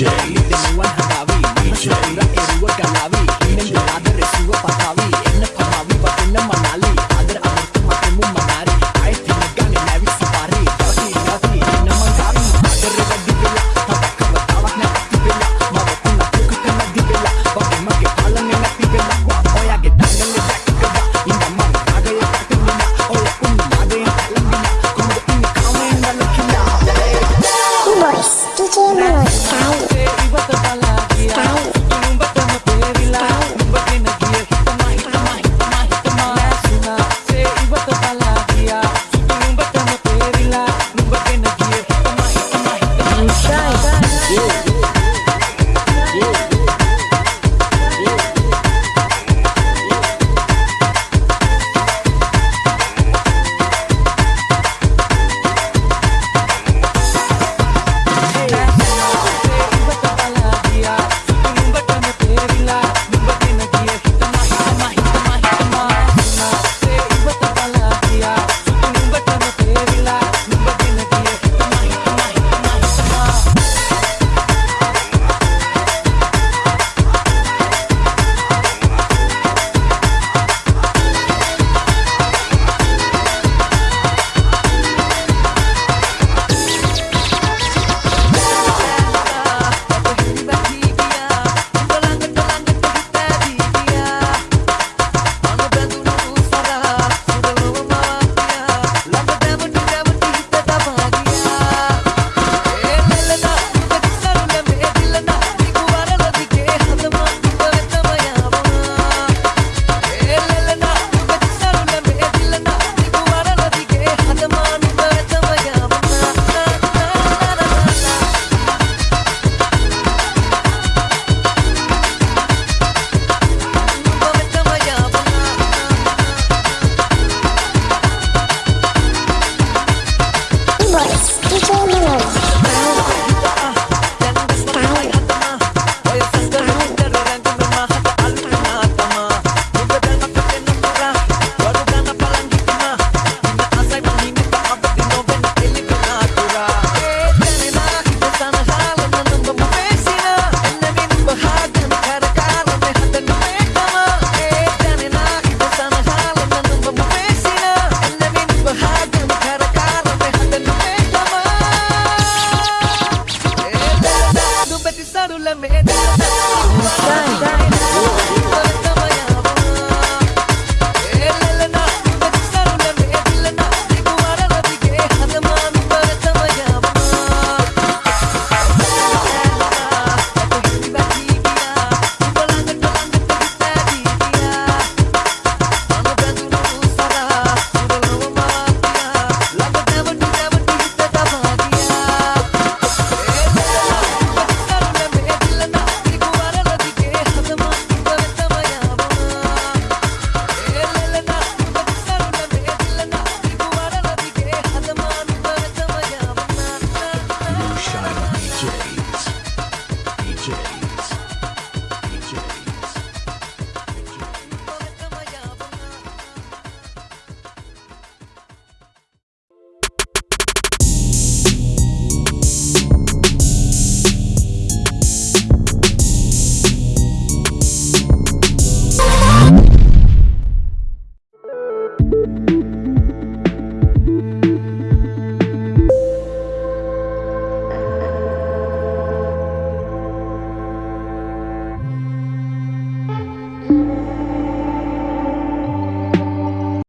DJ. Tau. Tau.